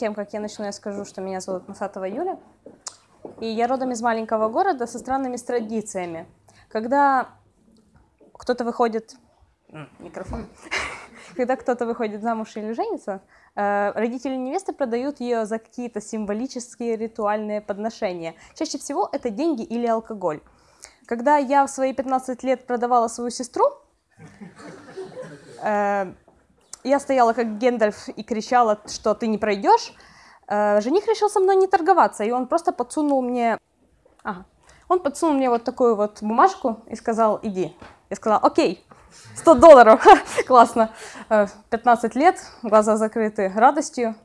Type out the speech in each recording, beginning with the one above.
тем, как я начну, я скажу, что меня зовут Масатова Юля. И я родом из маленького города со странными традициями. Когда кто-то выходит... Микрофон. Когда кто-то выходит замуж или женится, э, родители невесты продают ее за какие-то символические ритуальные подношения. Чаще всего это деньги или алкоголь. Когда я в свои 15 лет продавала свою сестру, э, я стояла как Гендальф и кричала, что ты не пройдешь. Э, жених решил со мной не торговаться, и он просто подсунул мне... Ага. Он подсунул мне вот такую вот бумажку и сказал, иди. Я сказала, окей, 100 долларов, классно. 15 э, лет, глаза закрыты радостью.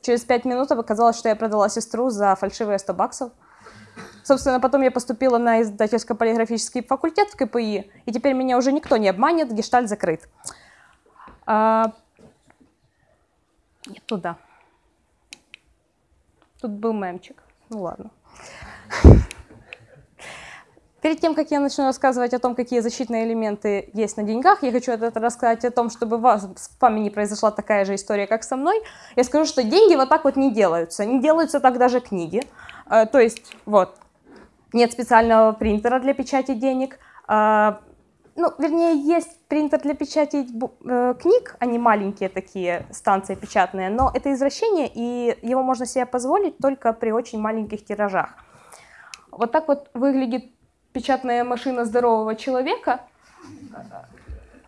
Через 5 минут оказалось, что я продала сестру за фальшивые 100 баксов. Собственно, потом я поступила на издательско-полиграфический факультет в КПИ, и теперь меня уже никто не обманет, гештальт закрыт. А... Нет, туда. Тут был мемчик. Ну ладно. Перед тем, как я начну рассказывать о том, какие защитные элементы есть на деньгах, я хочу рассказать о том, чтобы вас, с вами не произошла такая же история, как со мной. Я скажу, что деньги вот так вот не делаются. Не делаются так даже книги. Э, то есть, вот, нет специального принтера для печати денег. Ну, вернее, есть принтер для печати э, книг, они маленькие такие станции печатные, но это извращение, и его можно себе позволить только при очень маленьких тиражах. Вот так вот выглядит печатная машина здорового человека,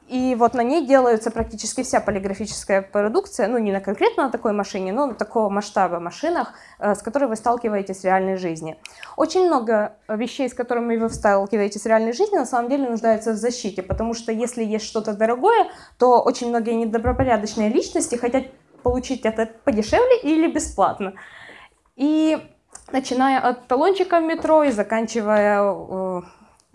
и вот на ней делается практически вся полиграфическая продукция, ну не на конкретно на такой машине, но на такого масштаба машинах, э, с которой вы сталкиваетесь в реальной жизни. Очень много вещей, с которыми вы сталкиваетесь в реальной жизни, на самом деле нуждаются в защите, потому что если есть что-то дорогое, то очень многие недобропорядочные личности хотят получить это подешевле или бесплатно. И начиная от талончика в метро и заканчивая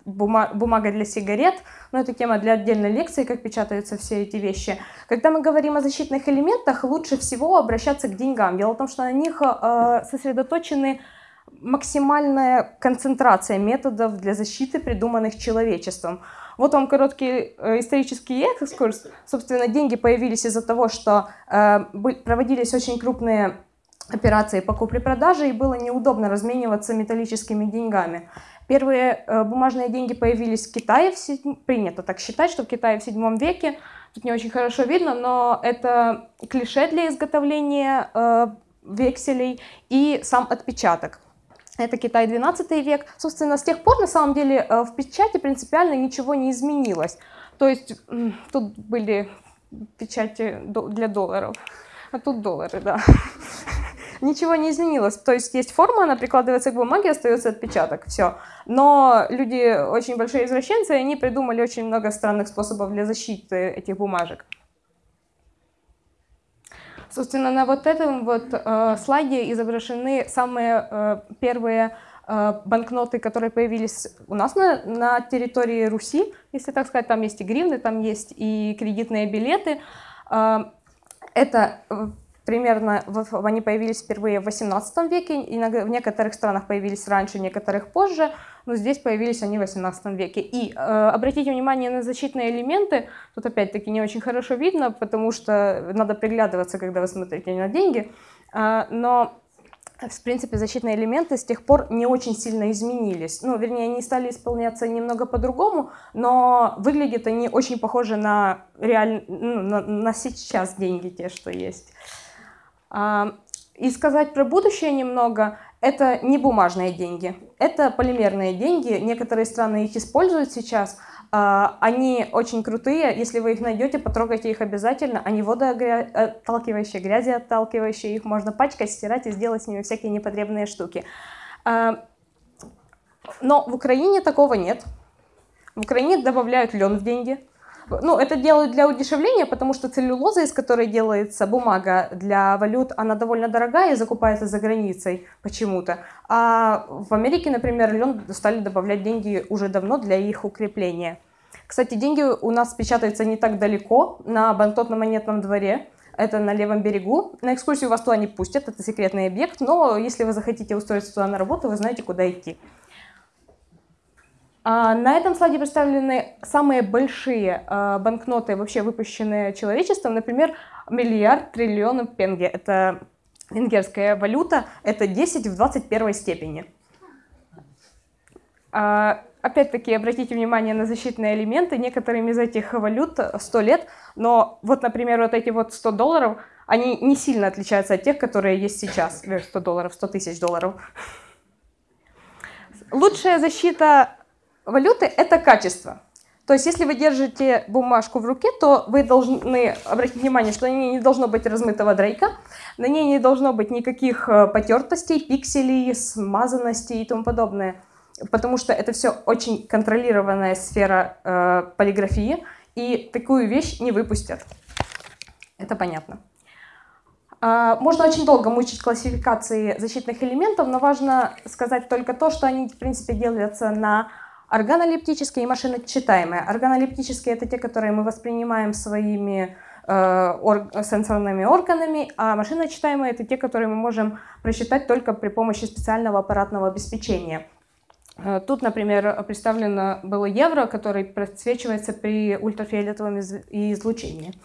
э, бумага для сигарет, но это тема для отдельной лекции, как печатаются все эти вещи. Когда мы говорим о защитных элементах, лучше всего обращаться к деньгам. Дело в том, что на них э, сосредоточены максимальная концентрация методов для защиты, придуманных человечеством. Вот вам короткий э, исторический экскурс. Собственно, деньги появились из-за того, что э, проводились очень крупные операции по купле-продаже, и было неудобно размениваться металлическими деньгами. Первые э, бумажные деньги появились в Китае, в седь... принято так считать, что в Китае в 7 веке, тут не очень хорошо видно, но это клише для изготовления э, векселей и сам отпечаток. Это Китай 12 век. Собственно, с тех пор, на самом деле, э, в печати принципиально ничего не изменилось. То есть тут были печати для долларов, а тут доллары, да ничего не изменилось. То есть есть форма, она прикладывается к бумаге, остается отпечаток, все. Но люди очень большие извращенцы, и они придумали очень много странных способов для защиты этих бумажек. Собственно, на вот этом вот э, слайде изображены самые э, первые э, банкноты, которые появились у нас на, на территории Руси, если так сказать. Там есть и гривны, там есть и кредитные билеты. Э, это Примерно они появились впервые в 18 веке, в некоторых странах появились раньше, в некоторых позже, но здесь появились они в 18 веке. И э, обратите внимание на защитные элементы, тут опять-таки не очень хорошо видно, потому что надо приглядываться, когда вы смотрите на деньги, э, но в принципе, защитные элементы с тех пор не очень сильно изменились. Ну, вернее, они стали исполняться немного по-другому, но выглядят они очень похожи на, реаль... ну, на, на сейчас деньги, те, что есть. И сказать про будущее немного, это не бумажные деньги, это полимерные деньги. Некоторые страны их используют сейчас. А, они очень крутые, если вы их найдете, потрогайте их обязательно. Они водоотталкивающие, грязи отталкивающие, их можно пачкать, стирать и сделать с ними всякие непотребные штуки. Но в Украине такого нет. В Украине добавляют лен в деньги. Ну, это делают для удешевления, потому что целлюлоза, из которой делается бумага для валют, она довольно дорогая и закупается за границей почему-то. А в Америке, например, лен стали добавлять деньги уже давно для их укрепления. Кстати, деньги у нас печатаются не так далеко, на банкнотно-монетном дворе. Это на левом берегу. На экскурсию вас туда не пустят, это секретный объект, но если вы захотите устроиться туда на работу, вы знаете, куда идти. А, на этом слайде представлены самые большие а, банкноты, вообще выпущенные человечеством, например, миллиард триллионов пенге. Это венгерская валюта – это 10 в 21 степени. А, опять-таки, обратите внимание на защитные элементы. Некоторым из этих валют 100 лет, но вот, например, вот эти вот 100 долларов, они не сильно отличаются от тех, которые есть сейчас. 100 долларов, 100 тысяч долларов. Лучшая защита валюты – это качество. То есть, если вы держите бумажку в руке, то вы должны обратить внимание, что на ней не должно быть размытого дрейка, на ней не должно быть никаких э, потертостей, пикселей, смазанностей и тому подобное. Потому что это все очень контролированная сфера э, полиграфии, и такую вещь не выпустят. Это понятно. А, можно очень долго мучить классификации защитных элементов, но важно сказать только то, что они, в принципе, делятся на Органолептические и машиночитаемые. Органолептические – это те, которые мы воспринимаем своими э, ор сенсорными органами, а машиночитаемые – это те, которые мы можем просчитать только при помощи специального аппаратного обеспечения. Э, тут, например, представлено было евро, который просвечивается при ультрафиолетовом излучении.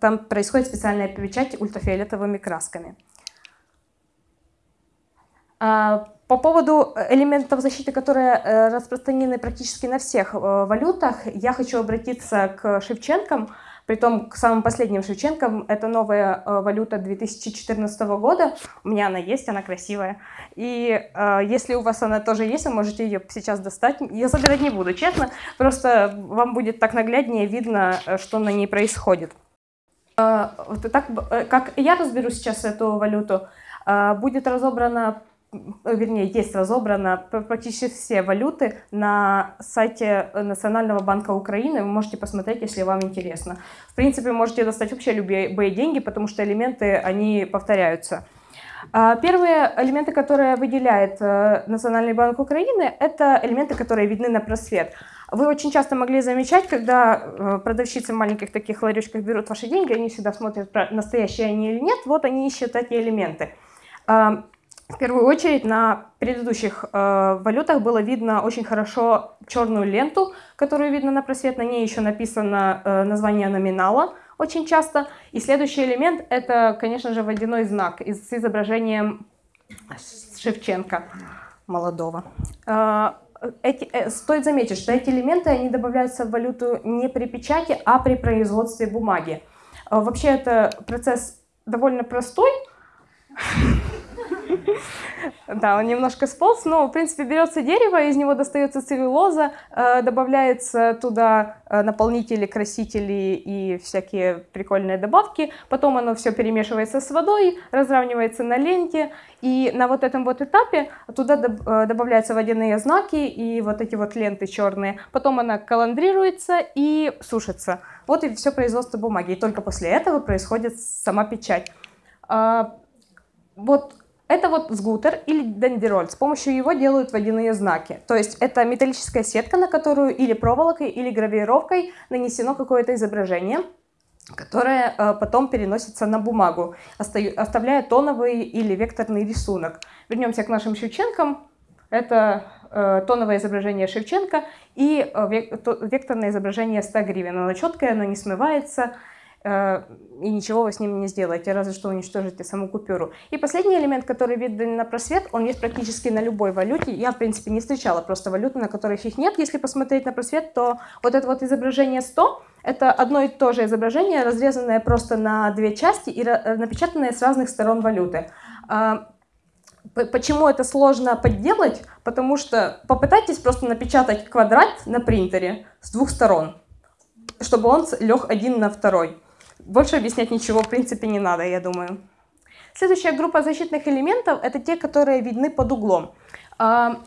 Там происходит специальная печать ультрафиолетовыми красками. А, по поводу элементов защиты, которые э, распространены практически на всех э, валютах, я хочу обратиться к Шевченкам, притом к самым последним Шевченкам. Это новая э, валюта 2014 года. У меня она есть, она красивая. И если у вас она тоже есть, вы можете ее сейчас достать. Я забирать не буду, честно. Просто вам будет так нагляднее видно, что на ней происходит. Вот так, как я разберу сейчас эту валюту, будет разобрана Э, вернее, есть разобрано практически все валюты на сайте Национального банка Украины. Вы можете посмотреть, если вам интересно. В принципе, можете достать вообще любые деньги, потому что элементы, они повторяются. А, первые элементы, которые выделяет э, Национальный банк Украины, это элементы, которые видны на просвет. Вы очень часто могли замечать, когда э, продавщицы в маленьких таких ларечках берут ваши деньги, они всегда смотрят, настоящие они или нет, вот они ищут эти элементы. В первую очередь на предыдущих э, валютах было видно очень хорошо черную ленту, которую видно на просвет. На ней еще написано э, название номинала очень часто. И следующий элемент это, конечно же, водяной знак с изображением Шевченко молодого. Э, эти, э, стоит заметить, что эти элементы они добавляются в валюту не при печати, а при производстве бумаги. Э, вообще это процесс довольно простой. Да, он немножко сполз, но, в принципе, берется дерево, из него достается целлюлоза, э, добавляется туда э, наполнители, красители и всякие прикольные добавки, потом оно все перемешивается с водой, разравнивается на ленте, и на вот этом вот этапе туда э, добавляются водяные знаки и вот эти вот ленты черные, потом она каландрируется и сушится. Вот и все производство бумаги, и только после этого происходит сама печать. А, вот это вот сгутер или дендероль. С помощью его делают водяные знаки. То есть это металлическая сетка, на которую или проволокой, или гравировкой нанесено какое-то изображение, которое э, потом переносится на бумагу, оставляя тоновый или векторный рисунок. Вернемся к нашим Шевченкам. Это э, тоновое изображение Шевченко и э, векторное изображение 100 гривен. Оно четкое, оно не смывается, и ничего вы с ним не сделаете, разве что уничтожите саму купюру. И последний элемент, который виден на просвет, он есть практически на любой валюте. Я, в принципе, не встречала просто валюты, на которых их нет. Если посмотреть на просвет, то вот это вот изображение 100, это одно и то же изображение, разрезанное просто на две части и э, напечатанное с разных сторон валюты. А, почему это сложно подделать? Потому что попытайтесь просто напечатать квадрат на принтере с двух сторон, чтобы он лег один на второй. Больше объяснять ничего в принципе не надо, я думаю. Следующая группа защитных элементов – это те, которые видны под углом. А,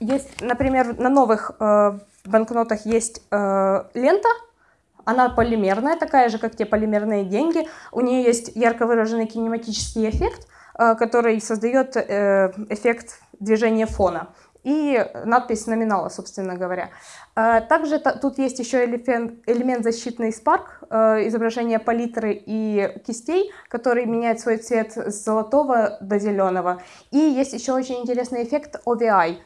есть, например, на новых э, банкнотах есть э, лента, она полимерная, такая же, как те полимерные деньги. У нее есть ярко выраженный кинематический эффект, э, который создает эффект движения фона и надпись номинала, собственно говоря. А, также тут есть еще элемент защитный спарк, э, изображение палитры и кистей, который меняет свой цвет с золотого до зеленого. И есть еще очень интересный эффект OVI.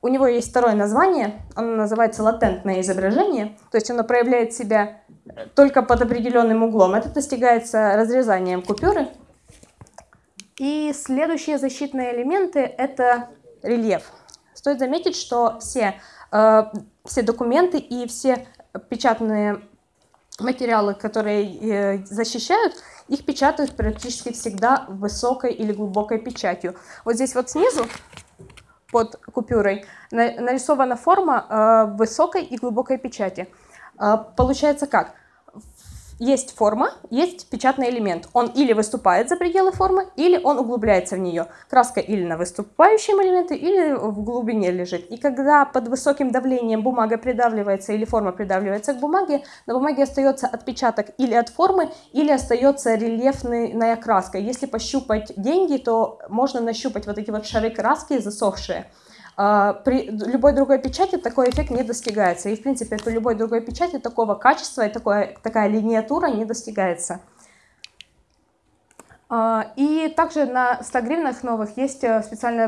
У него есть второе название, оно называется латентное изображение, то есть оно проявляет себя только под определенным углом. Это достигается разрезанием купюры И следующие защитные элементы – это рельеф. Стоит заметить, что все, э, все документы и все печатные материалы, которые э, защищают, их печатают практически всегда высокой или глубокой печатью. Вот здесь вот снизу, под купюрой, нарисована форма э, высокой и глубокой печати. Э, получается как? Есть форма, есть печатный элемент. Он или выступает за пределы формы, или он углубляется в нее. Краска или на выступающем элементе, или в глубине лежит. И когда под высоким давлением бумага придавливается или форма придавливается к бумаге, на бумаге остается отпечаток или от формы, или остается рельефная краска. Если пощупать деньги, то можно нащупать вот эти вот шары краски засохшие. А, при любой другой печати такой эффект не достигается. И, в принципе, при любой другой печати такого качества и такое, такая линиатура не достигается. А, и также на 100 гривнах новых есть э, специальное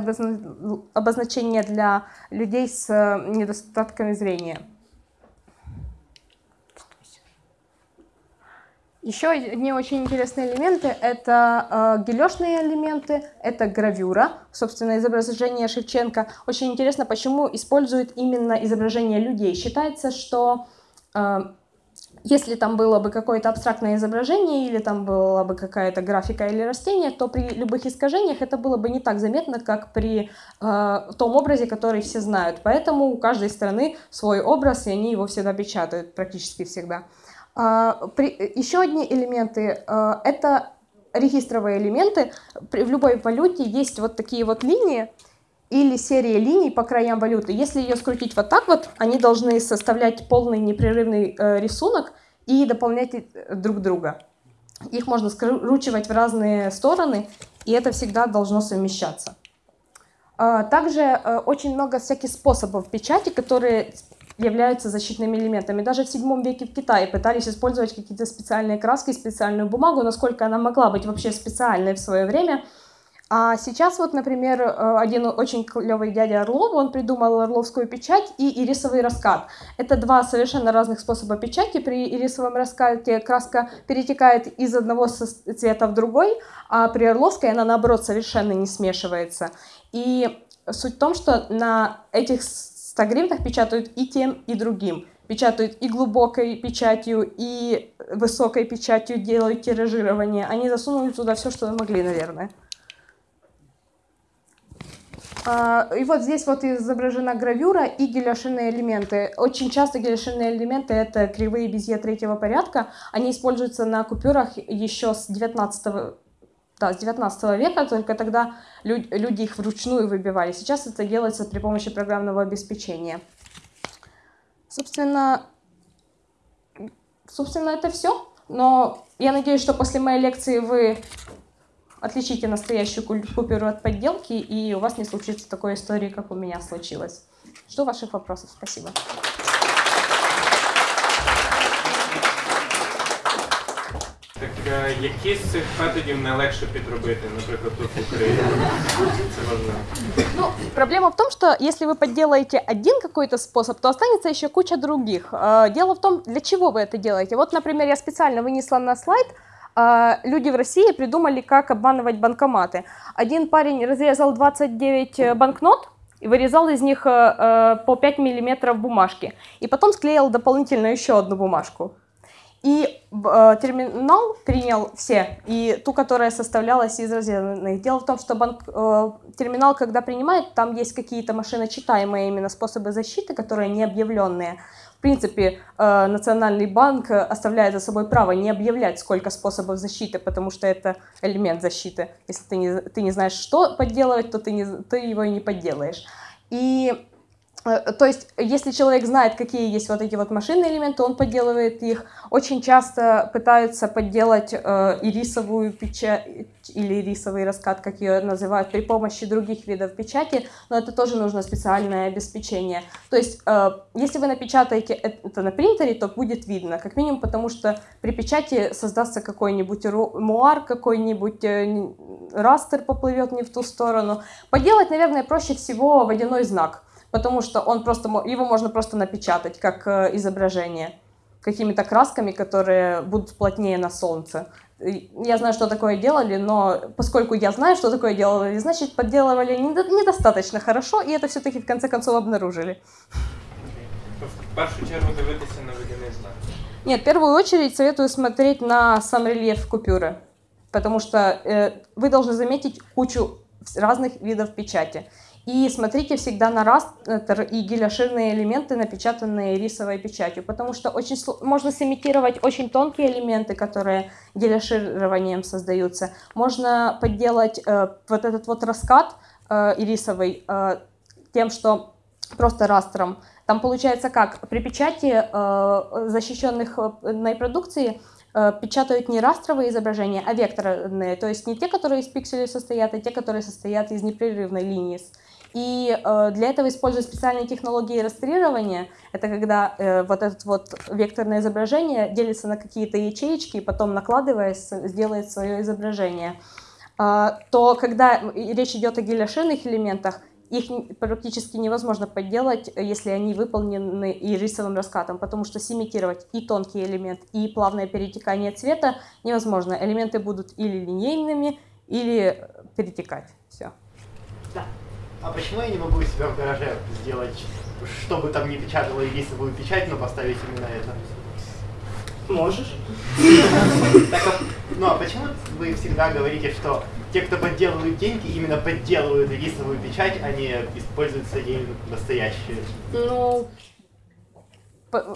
обозначение для людей с э, недостатками зрения. Еще одни очень интересные элементы – это э, гелешные элементы, это гравюра, собственно, изображение Шевченко. Очень интересно, почему используют именно изображение людей. Считается, что э, если там было бы какое-то абстрактное изображение или там была бы какая-то графика или растение, то при любых искажениях это было бы не так заметно, как при э, том образе, который все знают. Поэтому у каждой страны свой образ, и они его всегда печатают, практически всегда. А, еще одни элементы а, – это регистровые элементы. В любой валюте есть вот такие вот линии или серия линий по краям валюты. Если ее скрутить вот так вот, они должны составлять полный непрерывный э, рисунок и дополнять э, друг друга. Их можно скручивать в разные стороны, и это всегда должно совмещаться. А, также э, очень много всяких способов печати, которые являются защитными элементами. Даже в 7 веке в Китае пытались использовать какие-то специальные краски, специальную бумагу, насколько она могла быть вообще специальной в свое время. А сейчас вот, например, э, один очень клевый дядя Орлов, он придумал орловскую печать и ирисовый раскат. Это два совершенно разных способа печати. При ирисовом раскате краска перетекает из одного цвета в другой, а при орловской она, наоборот, совершенно не смешивается. И суть в том, что на этих 100 гривнах печатают и тем, и другим. Печатают и глубокой печатью, и высокой печатью делают тиражирование. Они засунули туда все, что могли, наверное. А, и вот здесь вот изображена гравюра и геляшинные элементы. Очень часто геляшинные элементы — это кривые безе третьего порядка. Они используются на купюрах еще с 19 да, с 19 века, только тогда люди их вручную выбивали. Сейчас это делается при помощи программного обеспечения. Собственно, собственно это все. Но я надеюсь, что после моей лекции вы отличите настоящую купюру от подделки, и у вас не случится такой истории, как у меня случилось. Жду ваших вопросов. Спасибо. які з цих методів найлегше підробити, наприклад, тут в Україні? Це важливо. Ну, проблема в том, что если вы подделаете один какой-то способ, то останется еще куча других. Дело в том, для чего вы это делаете. Вот, например, я специально вынесла на слайд, люди в России придумали, как обманывать банкоматы. Один парень разрезал 29 э, банкнот, и вырезал из них э, э, по 5 миллиметров бумажки. И потом склеил дополнительно еще одну бумажку. И э, терминал принял все, и ту, которая составлялась из разрезанных. Дело в том, что банк, э, терминал, когда принимает, там есть какие-то машиночитаемые именно способы защиты, которые не объявленные. В принципе, э, Национальный банк оставляет за собой право не объявлять, сколько способов защиты, потому что это элемент защиты. Если ты не, ты не знаешь, что подделывать, то ты, не, ты его и не подделаешь. И то есть, если человек знает, какие есть вот эти вот машинные элементы, он подделывает их. Очень часто пытаются подделать э, ирисовую печать или ирисовый раскат, как ее называют, при помощи других видов печати, но это тоже нужно специальное обеспечение. То есть, э, если вы напечатаете это на принтере, то будет видно, как минимум потому, что при печати создастся какой-нибудь муар, какой-нибудь э, растер поплывет не в ту сторону. Поделать, наверное, проще всего водяной знак потому что он просто, его можно просто напечатать как э, изображение какими-то красками, которые будут плотнее на солнце. я знаю, что такое делали, но поскольку я знаю, что такое делали, значит, подделывали недостаточно хорошо, и это все-таки в конце концов обнаружили. В першу чергу дивитися на водяний знак. Нет, в первую очередь советую смотреть на сам рельеф купюры, потому что э, вы должны заметить кучу разных видов печати. И смотрите всегда на растер и геляширные элементы, напечатанные рисовой печатью, потому что очень можно сымитировать очень тонкие элементы, которые геляшированием создаются. Можно подделать э, вот этот вот раскат э, ирисовый э, тем, что просто растром. Там получается как? При печати э, защищенных э, продукции э, печатают не растровые изображения, а векторные, то есть не те, которые из пикселей состоят, а те, которые состоят из непрерывной линии и э, для этого используют специальные технологии растерирования. Это когда э, вот это вот векторное изображение делится на какие-то ячеечки, и потом накладываясь, сделает свое изображение. Э, то когда речь идет о геляширных элементах, их практически невозможно подделать, если они выполнены и рисовым раскатом, потому что симитировать и тонкий элемент, и плавное перетекание цвета невозможно. Элементы будут или линейными, или перетекать. Все. Да. А почему я не могу у себя в гараже сделать, чтобы там не печатало ирисовую печать, но поставить именно это? Можешь. Так, ну а почему вы всегда говорите, что те, кто подделывают деньги, именно подделывают ирисовую печать, а не используют свои настоящие? Ну,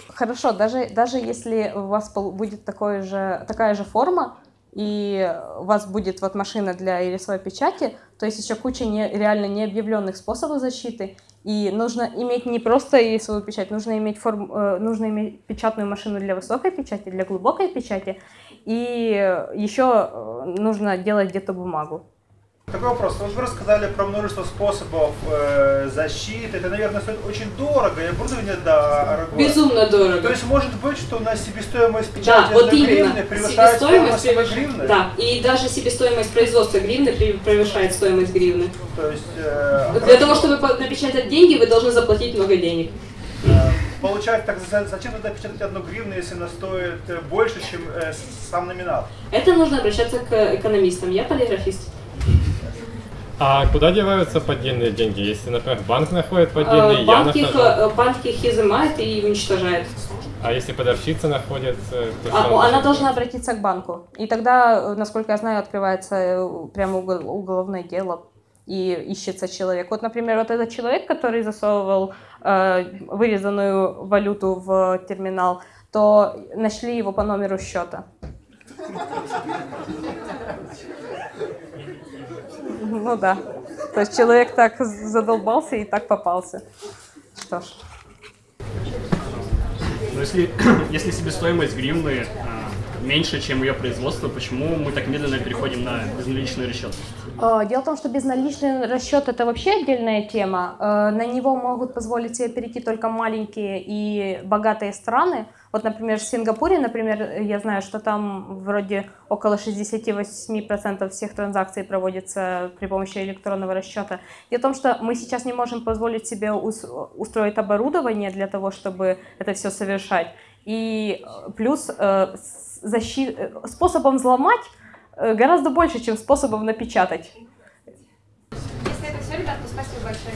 хорошо, даже, даже если у вас будет такое же, такая же форма, и у вас будет вот машина для ирисовой печати, то есть еще куча не, реально необъявленных способов защиты, и нужно иметь не просто ирисовую печать, нужно иметь, форм, э, нужно иметь печатную машину для высокой печати, для глубокой печати, и еще э, нужно делать где-то бумагу. Такой вопрос. Вот вы рассказали про множество способов э, защиты. Это, наверное, стоит очень дорого и оборудование дорого. Безумно дорого. То есть может быть, что у нас себестоимость печати да, вот гривны превышает себестоимость стоимость гривны? Да, и даже себестоимость производства гривны превышает стоимость гривны. То есть, э, Для того, чтобы напечатать деньги, вы должны заплатить много денег. Э, получается, так зачем тогда печатать одну гривну, если она стоит э, больше, чем э, сам номинал? Это нужно обращаться к экономистам. Я полиграфист. А куда деваются поддельные деньги? Если, например, банк находит поддельные, банк я их, нахожу... Банк их изымает и уничтожает. А если продавщица находит... А, она должна обратиться к банку. И тогда, насколько я знаю, открывается прямо уголовное дело и ищется человек. Вот, например, вот этот человек, который засовывал э, вырезанную валюту в терминал, то нашли его по номеру счета. Ну да. То есть человек так задолбался и так попался. Что ж. Но если, если себестоимость гривны а, меньше, чем ее производство, почему мы так медленно переходим на безналичный расчет? А, дело в том, что безналичный расчет это вообще отдельная тема. А, на него могут позволить себе перейти только маленькие и богатые страны. Вот, например, в Сингапуре, например, я знаю, что там вроде около 68% всех транзакций проводится при помощи электронного расчета. Дело в том, что мы сейчас не можем позволить себе устроить оборудование для того, чтобы это все совершать. И э, плюс э, защит... Э, способом взломать гораздо больше, чем способов напечатать. Если это все, ребят, то спасибо большое.